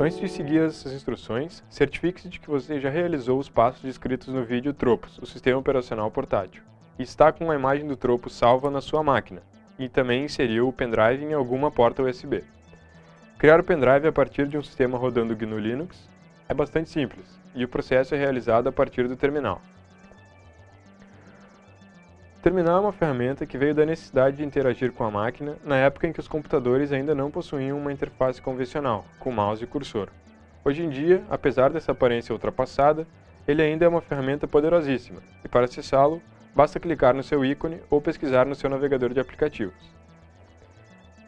Antes de seguir essas instruções, certifique-se de que você já realizou os passos descritos no vídeo Tropos, o sistema operacional portátil, e está com a imagem do tropo salva na sua máquina, e também inseriu o pendrive em alguma porta USB. Criar o pendrive a partir de um sistema rodando GNU Linux é bastante simples, e o processo é realizado a partir do terminal. Terminal é uma ferramenta que veio da necessidade de interagir com a máquina na época em que os computadores ainda não possuíam uma interface convencional, com mouse e cursor. Hoje em dia, apesar dessa aparência ultrapassada, ele ainda é uma ferramenta poderosíssima, e para acessá-lo, basta clicar no seu ícone ou pesquisar no seu navegador de aplicativos.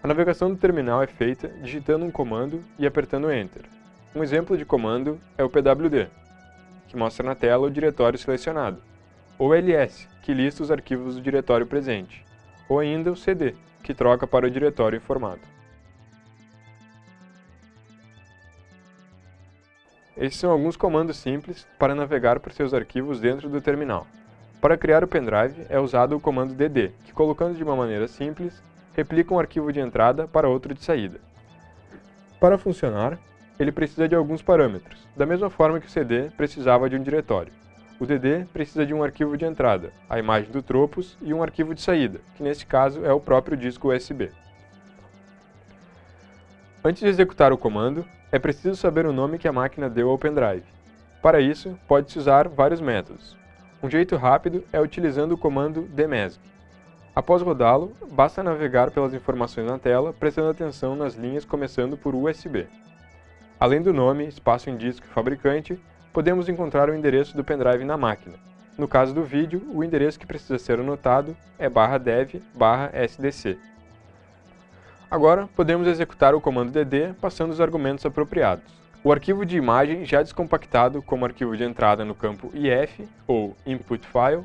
A navegação do terminal é feita digitando um comando e apertando Enter. Um exemplo de comando é o pwd, que mostra na tela o diretório selecionado, ou ls, que lista os arquivos do diretório presente, ou ainda o cd, que troca para o diretório informado. Esses são alguns comandos simples para navegar por seus arquivos dentro do terminal. Para criar o pendrive é usado o comando dd, que colocando de uma maneira simples, replica um arquivo de entrada para outro de saída. Para funcionar, ele precisa de alguns parâmetros, da mesma forma que o cd precisava de um diretório. O DD precisa de um arquivo de entrada, a imagem do Tropos e um arquivo de saída, que nesse caso é o próprio disco USB. Antes de executar o comando, é preciso saber o nome que a máquina deu ao pendrive. Para isso, pode-se usar vários métodos. Um jeito rápido é utilizando o comando dmesg. Após rodá-lo, basta navegar pelas informações na tela, prestando atenção nas linhas começando por USB. Além do nome, espaço em disco e fabricante, podemos encontrar o endereço do pendrive na máquina. No caso do vídeo, o endereço que precisa ser anotado é barra dev sdc. Agora, podemos executar o comando dd passando os argumentos apropriados. O arquivo de imagem já descompactado como arquivo de entrada no campo IF, ou Input File,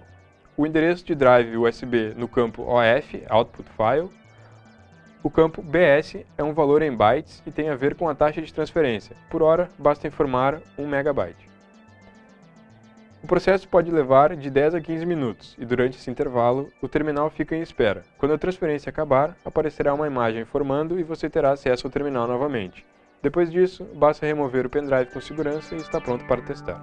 o endereço de drive USB no campo OF, Output File, o campo BS é um valor em bytes e tem a ver com a taxa de transferência. Por hora, basta informar 1 MB. O processo pode levar de 10 a 15 minutos e durante esse intervalo, o terminal fica em espera. Quando a transferência acabar, aparecerá uma imagem informando e você terá acesso ao terminal novamente. Depois disso, basta remover o pendrive com segurança e está pronto para testar.